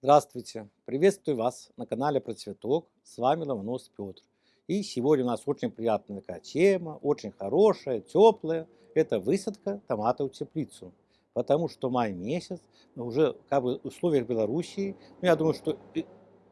Здравствуйте! Приветствую вас на канале Про Цветок. С вами Ломонос Петр. И сегодня у нас очень приятная такая тема, очень хорошая, теплая. Это высадка томатов в теплицу. Потому что май месяц, уже как бы в условиях Белоруссии, ну, я думаю, что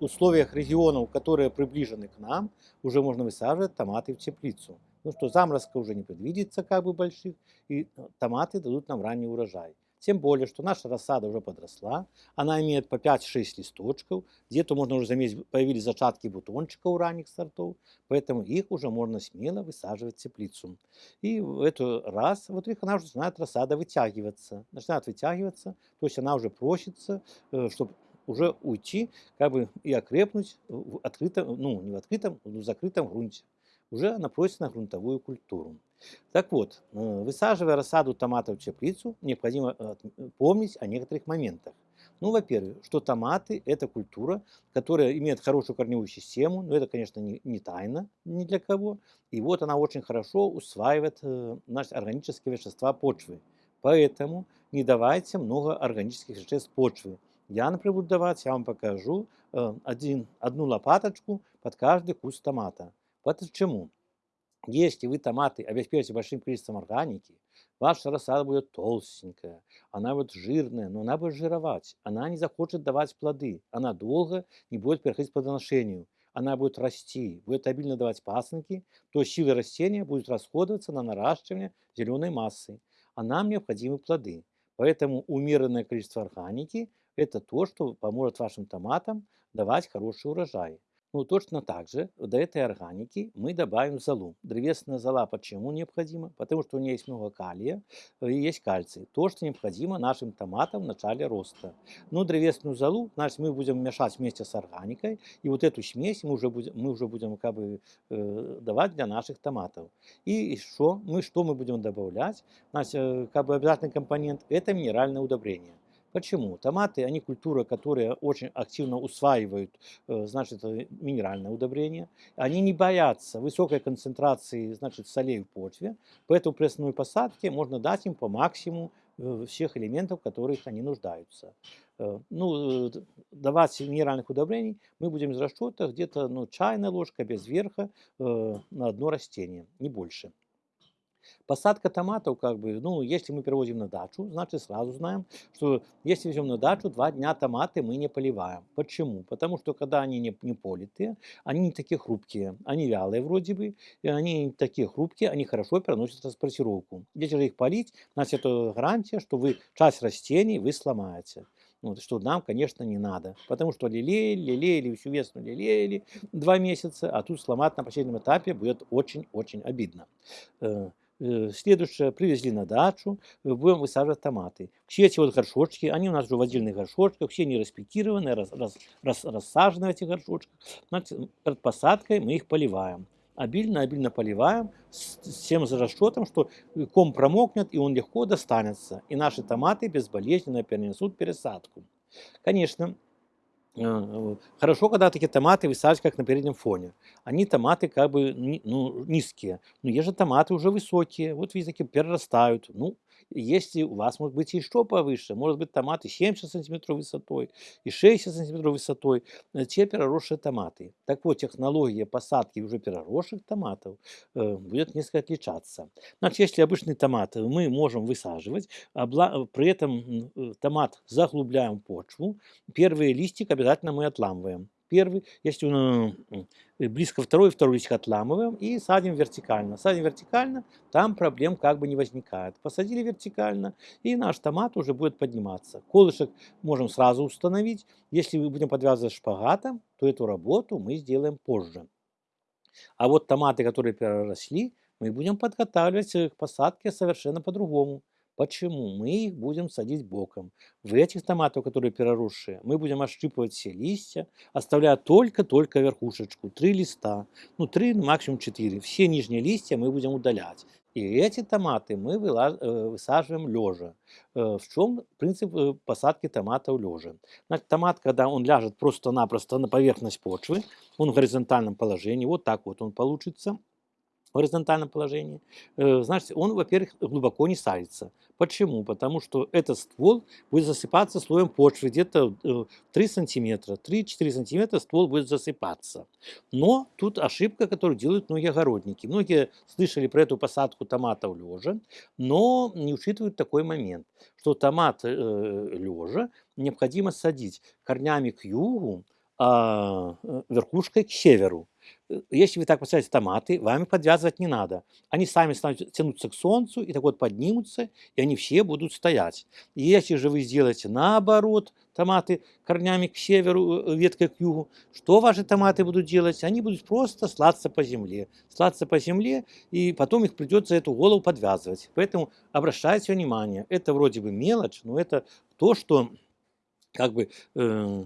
в условиях регионов, которые приближены к нам, уже можно высаживать томаты в теплицу. Ну что, заморозка уже не предвидится как бы больших, и томаты дадут нам ранний урожай. Тем более, что наша рассада уже подросла, она имеет по 5-6 листочков, где-то можно уже заметить, появились зачатки бутончика у ранних сортов, поэтому их уже можно смело высаживать в теплицу. И в эту раз, вот их она уже начинает рассада вытягиваться, начинает вытягиваться, то есть она уже просится, э, чтобы уже уйти, как бы и окрепнуть в открытом, ну не в открытом, но в закрытом грунте. Уже она просит на грунтовую культуру. Так вот, э, высаживая рассаду томатов в теплицу, необходимо э, помнить о некоторых моментах. Ну, во-первых, что томаты – это культура, которая имеет хорошую корневую систему, но это, конечно, не, не тайна ни для кого. И вот она очень хорошо усваивает э, значит, органические вещества почвы. Поэтому не давайте много органических веществ почвы. Я, например, буду давать, я вам покажу, один, одну лопаточку под каждый куст томата. Почему? Если вы томаты обеспечите большим количеством органики, ваша рассада будет толстенькая, она будет жирная, но она будет жировать, она не захочет давать плоды, она долго не будет переходить к плодоношению, она будет расти, будет обильно давать пасынки, то силы растения будут расходоваться на наращивание зеленой массы, а нам необходимы плоды. Поэтому умеренное количество органики – это то, что поможет вашим томатам давать хороший урожай. Ну, точно так же до этой органики мы добавим золу. Древесная зола почему необходима? Потому что у нее есть много калия и есть кальций. То, что необходимо нашим томатам в начале роста. Но древесную золу, значит, мы будем мешать вместе с органикой. И вот эту смесь мы уже будем, мы уже будем как бы, э, давать для наших томатов. И что мы, что мы будем добавлять? Значит, э, как бы обязательный компонент – это минеральное удобрение. Почему? Томаты, они культура, которая очень активно усваивают, э, значит, э, минеральное удобрение. Они не боятся высокой концентрации, значит, солей в почве, поэтому при основной посадке можно дать им по максимуму э, всех элементов, в которых они нуждаются. Ну, давать минеральных удобрений мы будем из расчета где-то ну, чайная ложка без верха на одно растение, не больше. Посадка томатов, как бы, ну, если мы перевозим на дачу, значит сразу знаем, что если везем на дачу, два дня томаты мы не поливаем. Почему? Потому что когда они не, не политые, они не такие хрупкие, они вялые вроде бы, и они не такие хрупкие, они хорошо переносят транспортировку. Если же их полить, значит это гарантия, что вы часть растений вы сломаете. Вот, что нам, конечно, не надо. Потому что лелеяли, лелеяли, всю весну лелеяли два месяца, а тут сломать на последнем этапе будет очень-очень обидно. Э, Э, следующее, привезли на дачу, э, будем высаживать томаты. Все эти вот горшочки, они у нас уже в отдельных горшочках, все не распекированные, раз, раз, раз, рассажены в этих горшочках. Значит, посадкой мы их поливаем. Обильно-обильно поливаем с, с тем за расчетом, что ком промокнет и он легко достанется. И наши томаты безболезненно перенесут пересадку. Конечно, хорошо, когда такие томаты высаживать как на переднем фоне. Они томаты как бы ну, низкие. Но есть же томаты уже высокие. Вот видите, такие перерастают. Ну, если у вас может быть еще повыше, может быть томаты 70 сантиметров высотой и 60 сантиметров высотой, э, те переросшие томаты. Так вот, технология посадки уже переросших томатов э, будет несколько отличаться. Значит, если обычный томат мы можем высаживать, при этом э, томат заглубляем почву, первые листик обязательно мы отламываем первый, если он э, близко второй, второй листик отламываем и садим вертикально. Садим вертикально, там проблем как бы не возникает. Посадили вертикально, и наш томат уже будет подниматься. Колышек можем сразу установить. Если мы будем подвязывать шпагатом, то эту работу мы сделаем позже. А вот томаты, которые переросли, мы будем подготавливать к посадке совершенно по-другому. Почему? Мы их будем садить боком. В этих томатах, которые переросшие, мы будем отщипывать все листья, оставляя только-только верхушечку, три листа, ну три, максимум четыре. Все нижние листья мы будем удалять. И эти томаты мы э, высаживаем лежа. Э, в чем принцип э, посадки томатов лежа? Значит, томат, когда он ляжет просто-напросто на поверхность почвы, он в горизонтальном положении, вот так вот он получится, в горизонтальном положении, э, значит, он, во-первых, глубоко не садится. Почему? Потому что этот ствол будет засыпаться слоем почвы где-то э, 3 сантиметра, 3-4 сантиметра ствол будет засыпаться. Но тут ошибка, которую делают многие огородники. Многие слышали про эту посадку томатов лежа, но не учитывают такой момент, что томат э, лежа необходимо садить корнями к югу, а э, верхушкой к северу. Э, Если вы так посадите томаты, вам их подвязывать не надо. Они сами станут тянуться к солнцу и так вот поднимутся, и они все будут стоять. Если же вы сделаете наоборот, томаты корнями к северу, э, веткой к югу, что ваши томаты будут делать? Они будут просто слаться по земле. Слаться по земле, и потом их придется эту голову подвязывать. Поэтому обращайте внимание, это вроде бы мелочь, но это то, что как бы э,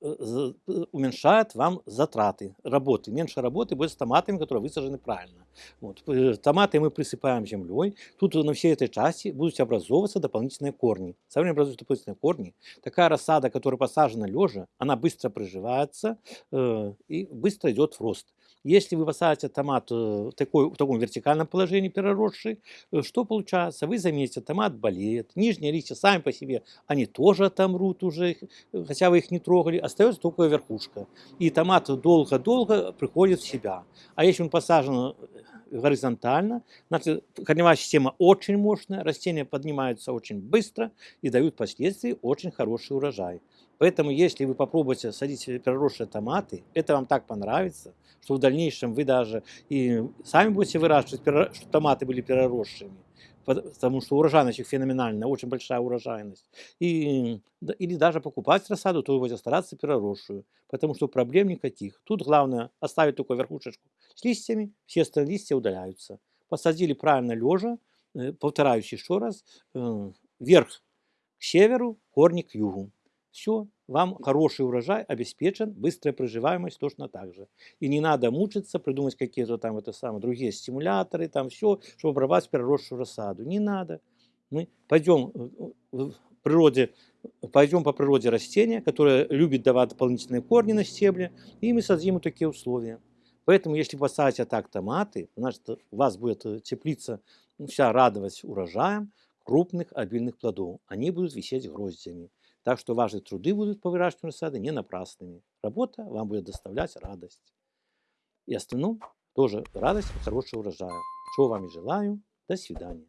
уменьшает вам затраты работы. Меньше работы будет с томатами, которые высажены правильно. Вот. э, Томаты мы присыпаем землей. Тут на всей этой части будут образовываться дополнительные корни. Со временем образуются дополнительные корни. Такая рассада, которая посажена лежа, она быстро приживается э, и быстро идет в рост. Если вы посадите томат э, в, такой, в таком вертикальном положении переросший, э, что получается? Вы заметите, томат болеет, нижние листья сами по себе, они тоже отомрут уже, хотя вы их не трогали, остается только верхушка. И томат долго-долго приходит в себя. А если он посажен э, горизонтально, значит, корневая система очень мощная, растения поднимаются очень быстро и дают впоследствии очень хороший урожай. Поэтому, если вы попробуете садить переросшие томаты, это вам так понравится, что в дальнейшем вы даже и сами будете выращивать, чтобы томаты были переросшими, пот- потому что урожайность их феноменальная, очень большая урожайность. И, или даже покупать рассаду, то вы будете стараться переросшую, потому что проблем никаких. Тут главное оставить только верхушечку с листьями, все остальные листья удаляются. Посадили правильно лежа, э, повторяюсь еще раз, э, вверх к северу, корни к югу. Все, вам хороший урожай обеспечен, быстрая приживаемость точно так же. И не надо мучиться, придумать какие-то там это самое, другие стимуляторы, там все, чтобы обрабатывать переросшую рассаду. Не надо. Мы пойдем э, в природе, пойдем по природе растения, которое любит давать дополнительные корни на стебле, и мы создадим такие условия. Поэтому, если посадите так томаты, значит, у вас будет э, теплица вся радовать урожаем крупных обильных плодов. Они будут висеть гроздями. Так что ваши труды будут по выращиванию сада не напрасными. Работа вам будет доставлять радость. И остальном тоже радость и хорошего урожая. Чего вам и желаю. До свидания.